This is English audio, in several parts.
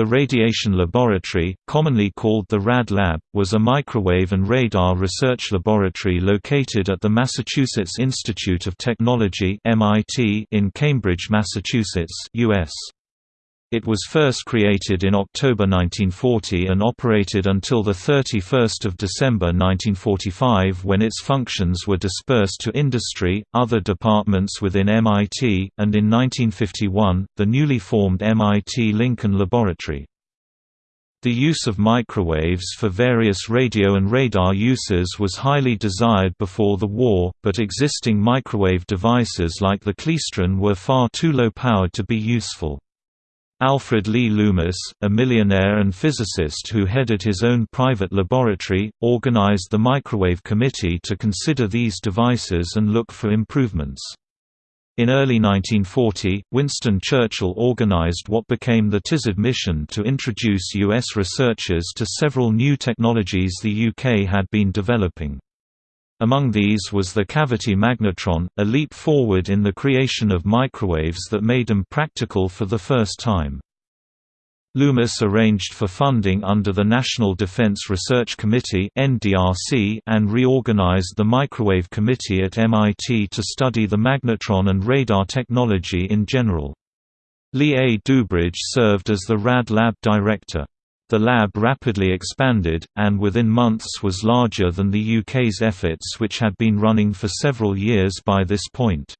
The Radiation Laboratory, commonly called the RAD Lab, was a microwave and radar research laboratory located at the Massachusetts Institute of Technology in Cambridge, Massachusetts US. It was first created in October 1940 and operated until 31 December 1945 when its functions were dispersed to industry, other departments within MIT, and in 1951, the newly formed MIT Lincoln Laboratory. The use of microwaves for various radio and radar uses was highly desired before the war, but existing microwave devices like the klystron were far too low-powered to be useful. Alfred Lee Loomis, a millionaire and physicist who headed his own private laboratory, organized the Microwave Committee to consider these devices and look for improvements. In early 1940, Winston Churchill organized what became the Tizard mission to introduce U.S. researchers to several new technologies the UK had been developing. Among these was the cavity magnetron, a leap forward in the creation of microwaves that made them practical for the first time. Loomis arranged for funding under the National Defense Research Committee and reorganized the Microwave Committee at MIT to study the magnetron and radar technology in general. Lee A. Dubridge served as the RAD Lab director. The lab rapidly expanded, and within months was larger than the UK's efforts which had been running for several years by this point.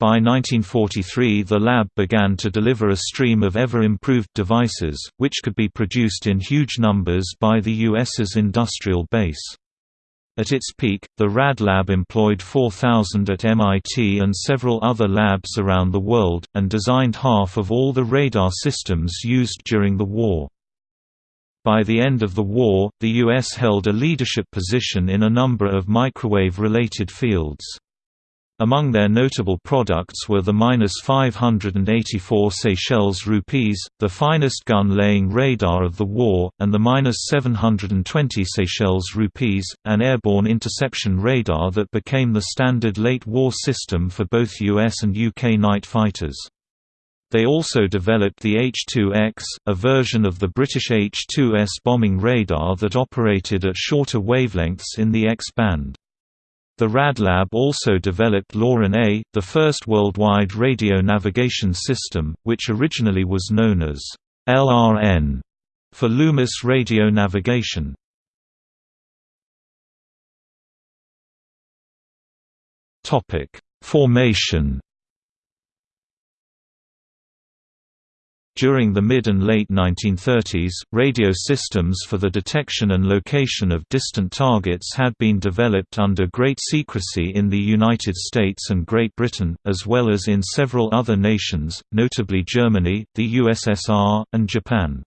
By 1943 the lab began to deliver a stream of ever-improved devices, which could be produced in huge numbers by the US's industrial base. At its peak, the RAD lab employed 4,000 at MIT and several other labs around the world, and designed half of all the radar systems used during the war. By the end of the war, the U.S. held a leadership position in a number of microwave-related fields. Among their notable products were the -584 Seychelles rupees, the finest gun-laying radar of the war, and the -720 Seychelles rupees, an airborne interception radar that became the standard late-war system for both US and UK night fighters. They also developed the H-2X, a version of the British H-2S bombing radar that operated at shorter wavelengths in the X-band. The RadLab also developed LORAN A, the first worldwide radio navigation system, which originally was known as LRN for Loomis Radio Navigation. Formation During the mid and late 1930s, radio systems for the detection and location of distant targets had been developed under great secrecy in the United States and Great Britain, as well as in several other nations, notably Germany, the USSR, and Japan.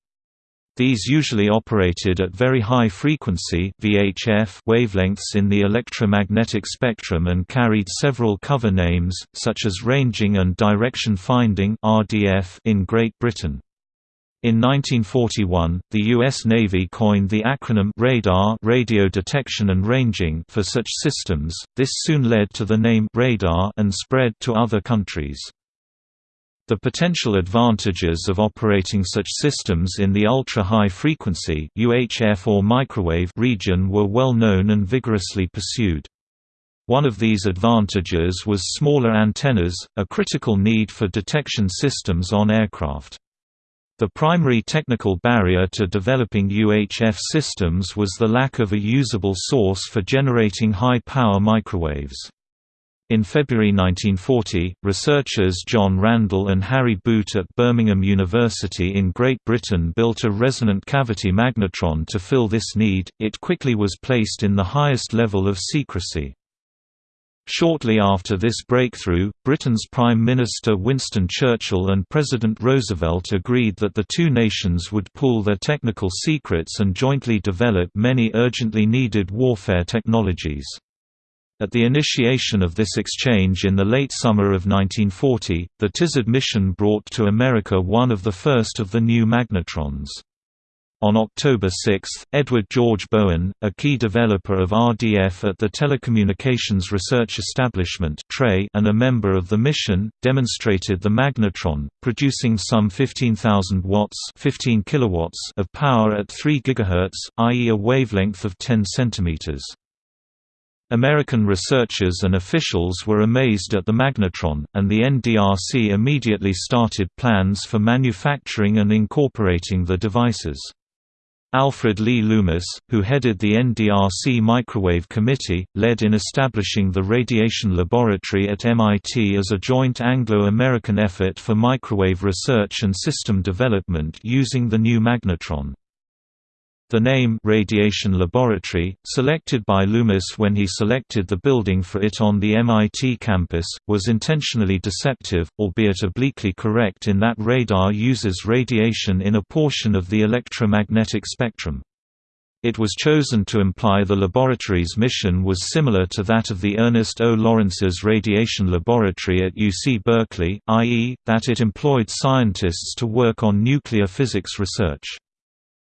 These usually operated at very high frequency VHF wavelengths in the electromagnetic spectrum and carried several cover names, such as ranging and direction finding RDF in Great Britain. In 1941, the U.S. Navy coined the acronym radar radio detection and ranging for such systems. This soon led to the name radar and spread to other countries. The potential advantages of operating such systems in the ultra-high frequency UHF or microwave region were well known and vigorously pursued. One of these advantages was smaller antennas, a critical need for detection systems on aircraft. The primary technical barrier to developing UHF systems was the lack of a usable source for generating high-power microwaves. In February 1940, researchers John Randall and Harry Boot at Birmingham University in Great Britain built a resonant cavity magnetron to fill this need. It quickly was placed in the highest level of secrecy. Shortly after this breakthrough, Britain's Prime Minister Winston Churchill and President Roosevelt agreed that the two nations would pool their technical secrets and jointly develop many urgently needed warfare technologies. At the initiation of this exchange in the late summer of 1940, the Tizard mission brought to America one of the first of the new magnetrons. On October 6, Edward George Bowen, a key developer of RDF at the Telecommunications Research Establishment and a member of the mission, demonstrated the magnetron, producing some 15,000 watts 15 kilowatts of power at 3 GHz, i.e. a wavelength of 10 cm. American researchers and officials were amazed at the magnetron, and the NDRC immediately started plans for manufacturing and incorporating the devices. Alfred Lee Loomis, who headed the NDRC Microwave Committee, led in establishing the Radiation Laboratory at MIT as a joint Anglo-American effort for microwave research and system development using the new magnetron. The name Radiation Laboratory, selected by Loomis when he selected the building for it on the MIT campus, was intentionally deceptive, albeit obliquely correct in that radar uses radiation in a portion of the electromagnetic spectrum. It was chosen to imply the laboratory's mission was similar to that of the Ernest O. Lawrence's Radiation Laboratory at UC Berkeley, i.e., that it employed scientists to work on nuclear physics research.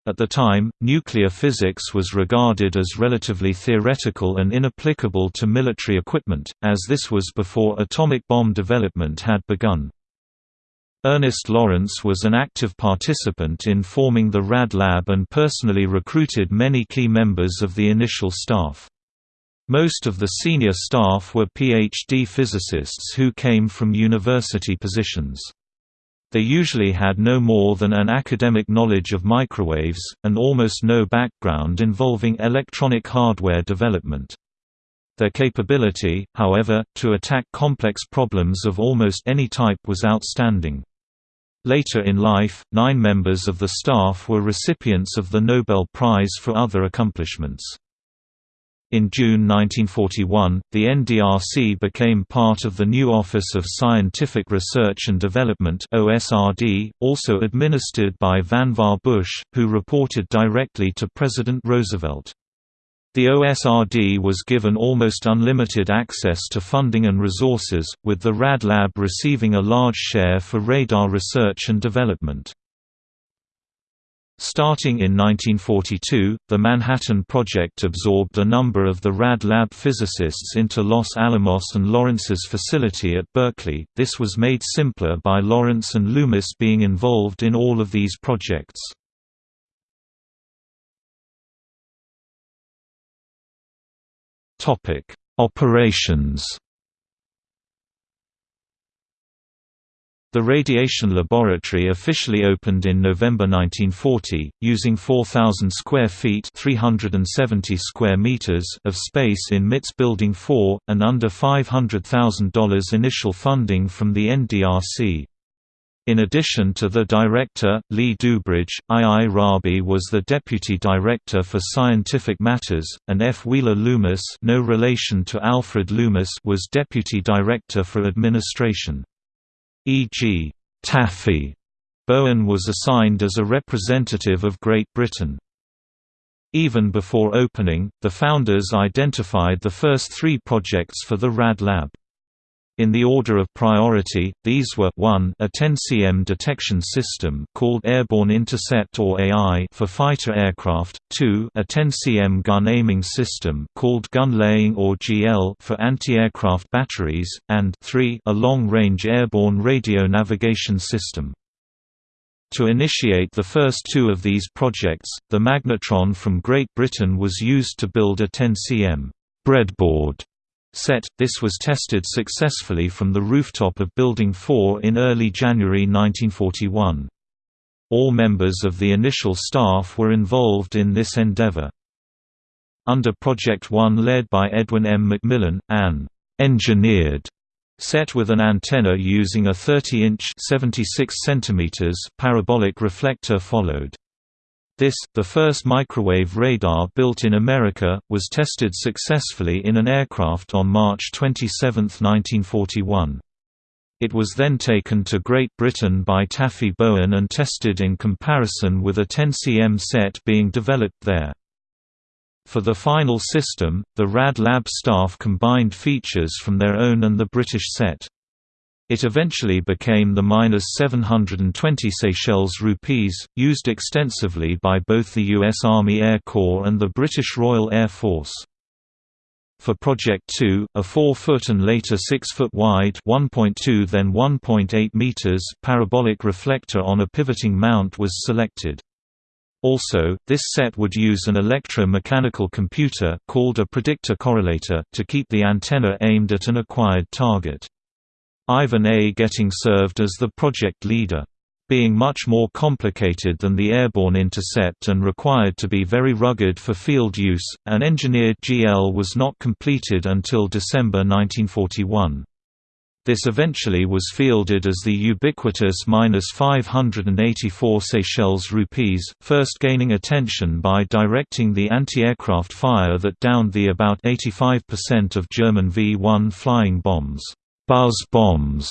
At the time, nuclear physics was regarded as relatively theoretical and inapplicable to military equipment, as this was before atomic bomb development had begun. Ernest Lawrence was an active participant in forming the RAD Lab and personally recruited many key members of the initial staff. Most of the senior staff were PhD physicists who came from university positions. They usually had no more than an academic knowledge of microwaves, and almost no background involving electronic hardware development. Their capability, however, to attack complex problems of almost any type was outstanding. Later in life, nine members of the staff were recipients of the Nobel Prize for other accomplishments. In June 1941, the NDRC became part of the new Office of Scientific Research and Development (OSRD), also administered by Vannevar Bush, who reported directly to President Roosevelt. The OSRD was given almost unlimited access to funding and resources, with the RAD Lab receiving a large share for radar research and development. Starting in 1942, the Manhattan Project absorbed a number of the RAD Lab physicists into Los Alamos and Lawrence's facility at Berkeley. This was made simpler by Lawrence and Loomis being involved in all of these projects. Topic: Operations The radiation laboratory officially opened in November 1940, using 4,000 square feet 370 square meters of space in MIT's Building 4, and under $500,000 initial funding from the NDRC. In addition to the director, Lee Dubridge, I. Rabi was the deputy director for scientific matters, and F. Wheeler Loomis no relation to Alfred Loomis was deputy director for administration. E.g., Taffy Bowen was assigned as a representative of Great Britain. Even before opening, the founders identified the first three projects for the RAD Lab. In the order of priority, these were 1 a 10 cm detection system called Airborne Intercept or AI for fighter aircraft, 2 a 10 cm gun aiming system called Gun Laying or GL for anti-aircraft batteries, and 3 a long-range airborne radio navigation system. To initiate the first two of these projects, the magnetron from Great Britain was used to build a 10 cm breadboard set. This was tested successfully from the rooftop of Building 4 in early January 1941. All members of the initial staff were involved in this endeavor. Under Project One led by Edwin M. McMillan, an engineered set with an antenna using a 30-inch parabolic reflector followed. This, the first microwave radar built in America, was tested successfully in an aircraft on March 27, 1941. It was then taken to Great Britain by Taffy Bowen and tested in comparison with a 10 cm set being developed there. For the final system, the RAD Lab staff combined features from their own and the British set. It eventually became the minus 720 Seychelles rupees, used extensively by both the U.S. Army Air Corps and the British Royal Air Force. For Project 2, a 4-foot and later 6-foot wide 1.2 then 1.8 meters parabolic reflector on a pivoting mount was selected. Also, this set would use an electro-mechanical computer called a predictor correlator to keep the antenna aimed at an acquired target. Ivan A. Getting served as the project leader. Being much more complicated than the airborne intercept and required to be very rugged for field use, an engineered GL was not completed until December 1941. This eventually was fielded as the ubiquitous minus 584 Seychelles rupees, first gaining attention by directing the anti-aircraft fire that downed the about 85% of German V-1 flying bombs buzz bombs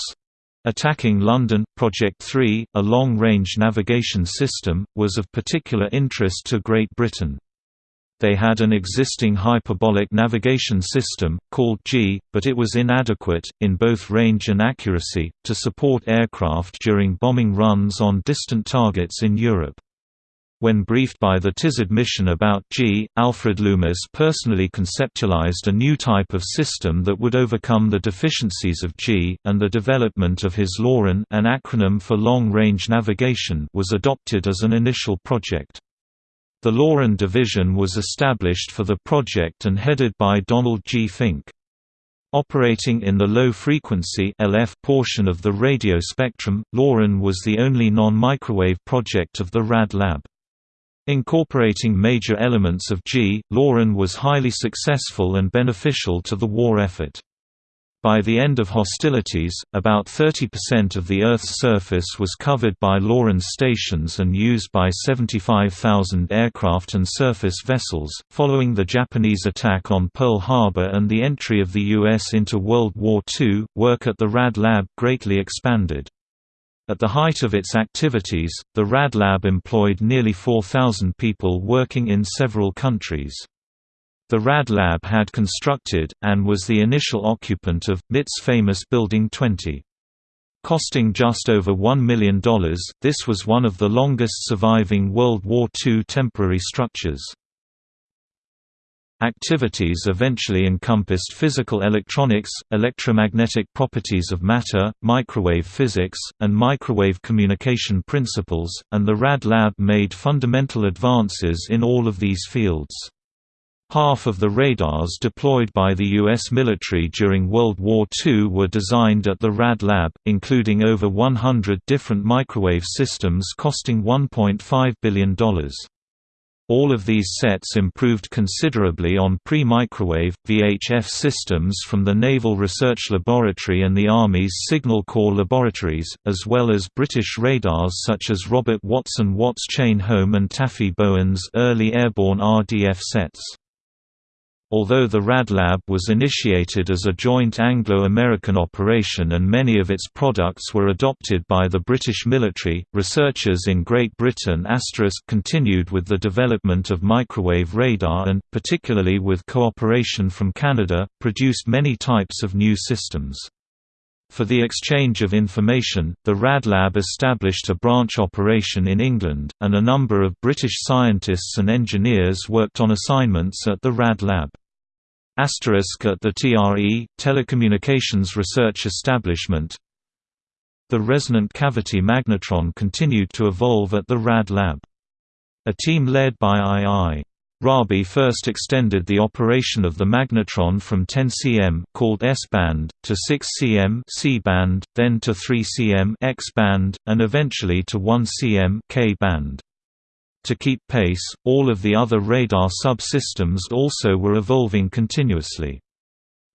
attacking London. Project 3, a long-range navigation system, was of particular interest to Great Britain. They had an existing hyperbolic navigation system, called Gee, but it was inadequate, in both range and accuracy, to support aircraft during bombing runs on distant targets in Europe. When briefed by the Tizard mission about Gee, Alfred Loomis personally conceptualized a new type of system that would overcome the deficiencies of Gee, and the development of his LORAN an acronym for Long Range Navigation was adopted as an initial project. The LORAN division was established for the project and headed by Donald G. Fink. Operating in the low-frequency LF portion of the radio spectrum, LORAN was the only non-microwave project of the RAD Lab. Incorporating major elements of Gee, LORAN was highly successful and beneficial to the war effort. By the end of hostilities, about 30% of the Earth's surface was covered by LORAN stations and used by 75,000 aircraft and surface vessels. Following the Japanese attack on Pearl Harbor and the entry of the U.S. into World War II, work at the RAD Lab greatly expanded. At the height of its activities, the RAD Lab employed nearly 4,000 people working in several countries. The RAD Lab had constructed, and was the initial occupant of, MIT's famous Building 20. Costing just over $1 million, this was one of the longest surviving World War II temporary structures. Activities eventually encompassed physical electronics, electromagnetic properties of matter, microwave physics, and microwave communication principles, and the RAD Lab made fundamental advances in all of these fields. Half of the radars deployed by the U.S. military during World War II were designed at the RAD Lab, including over 100 different microwave systems costing $1.5 billion. All of these sets improved considerably on pre-microwave, VHF systems from the Naval Research Laboratory and the Army's Signal Corps laboratories, as well as British radars such as Robert Watson-Watt's Chain Home and Taffy Bowen's early airborne RDF sets. Although the RAD Lab was initiated as a joint Anglo-American operation and many of its products were adopted by the British military, researchers in Great Britain continued with the development of microwave radar and, particularly with cooperation from Canada, produced many types of new systems. For the exchange of information, the RAD Lab established a branch operation in England, and a number of British scientists and engineers worked on assignments at the RAD Lab. Asterisk at the TRE, Telecommunications Research Establishment The resonant cavity magnetron continued to evolve at the RAD Lab. A team led by I.I. Rabi first extended the operation of the magnetron from 10 cm called S-band, to 6 cm C-band, then to 3 cm X-band, and eventually to 1 cm K-band. To keep pace, all of the other radar subsystems also were evolving continuously.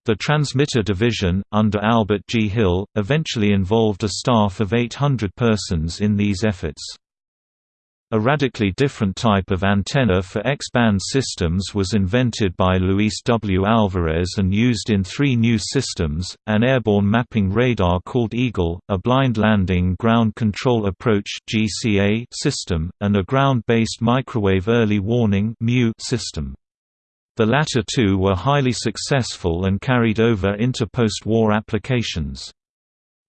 The transmitter division, under Albert G. Hill, eventually involved a staff of 800 persons in these efforts. A radically different type of antenna for X-band systems was invented by Luis W. Alvarez and used in three new systems, an airborne mapping radar called Eagle, a blind landing ground control approach system, and a ground-based microwave early warning system. The latter two were highly successful and carried over into post-war applications.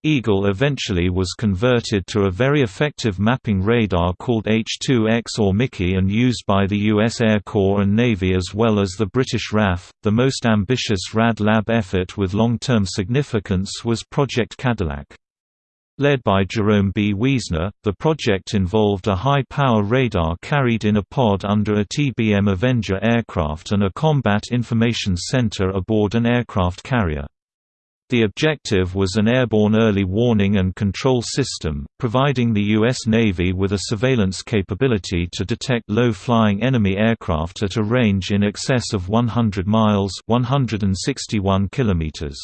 Eagle eventually was converted to a very effective mapping radar called H-2X or Mickey and used by the U.S. Air Corps and Navy as well as the British RAF. The most ambitious RAD Lab effort with long-term significance was Project Cadillac. Led by Jerome B. Wiesner, the project involved a high-power radar carried in a pod under a TBM Avenger aircraft and a combat information center aboard an aircraft carrier. The objective was an airborne early warning and control system, providing the U.S. Navy with a surveillance capability to detect low-flying enemy aircraft at a range in excess of 100 miles 161 kilometers.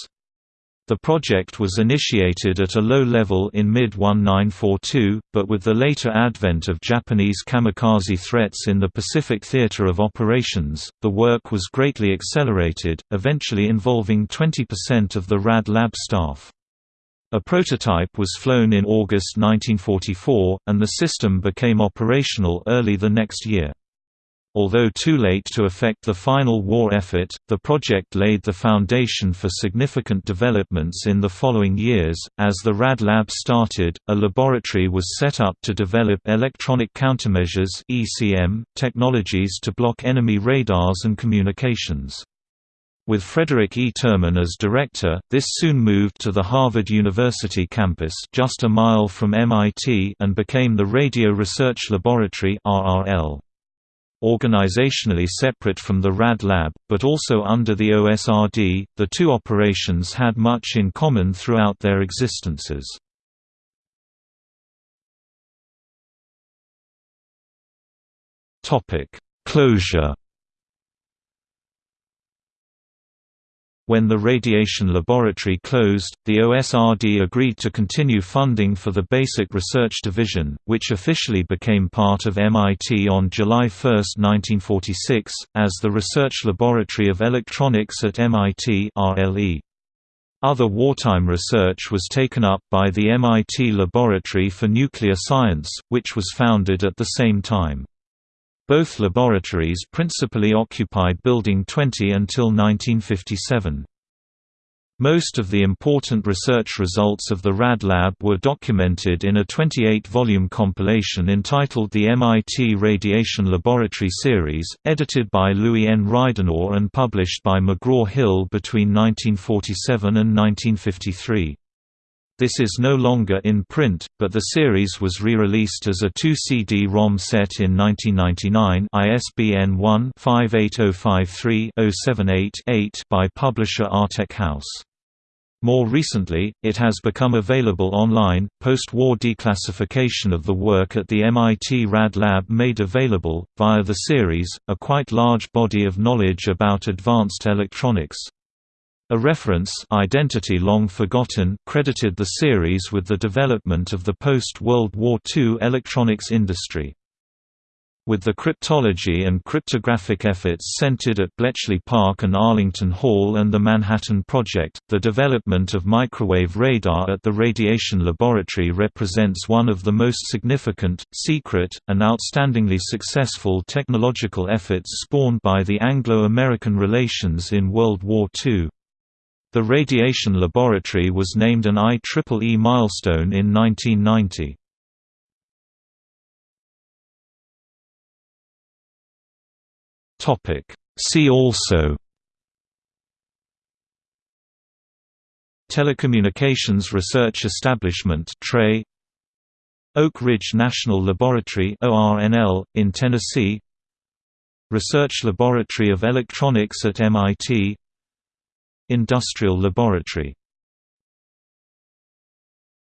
The project was initiated at a low level in mid-1942, but with the later advent of Japanese kamikaze threats in the Pacific Theater of Operations, the work was greatly accelerated, eventually involving 20% of the RAD lab staff. A prototype was flown in August 1944, and the system became operational early the next year. Although too late to affect the final war effort, the project laid the foundation for significant developments in the following years. As the RAD lab started, a laboratory was set up to develop electronic countermeasures (ECM) technologies to block enemy radars and communications. With Frederick E. Terman as director, this soon moved to the Harvard University campus just a mile from MIT and became the Radio Research Laboratory RRL organizationally separate from the RAD lab, but also under the OSRD, the two operations had much in common throughout their existences. Closure When the radiation laboratory closed, the OSRD agreed to continue funding for the Basic Research Division, which officially became part of MIT on July 1, 1946, as the Research Laboratory of Electronics at MIT RLE. Other wartime research was taken up by the MIT Laboratory for Nuclear Science, which was founded at the same time. Both laboratories principally occupied Building 20 until 1957. Most of the important research results of the RAD Lab were documented in a 28-volume compilation entitled the MIT Radiation Laboratory Series, edited by Louis N. Ridenour and published by McGraw-Hill between 1947 and 1953. This is no longer in print, but the series was re-released as a 2 CD-ROM set in 1999 ISBN 1-58053-078-8 by publisher Artech House. More recently, it has become available online. Post war declassification of the work at the MIT Rad Lab made available, via the series, a quite large body of knowledge about advanced electronics, a reference Identity Long Forgotten credited the series with the development of the post-World War II electronics industry. With the cryptology and cryptographic efforts centered at Bletchley Park and Arlington Hall and the Manhattan Project, the development of microwave radar at the Radiation Laboratory represents one of the most significant, secret, and outstandingly successful technological efforts spawned by the Anglo-American relations in World War II. The radiation laboratory was named an IEEE milestone in 1990. See also Telecommunications Research Establishment TRE Oak Ridge National Laboratory ORNL, in Tennessee Research Laboratory of Electronics at MIT Industrial Laboratory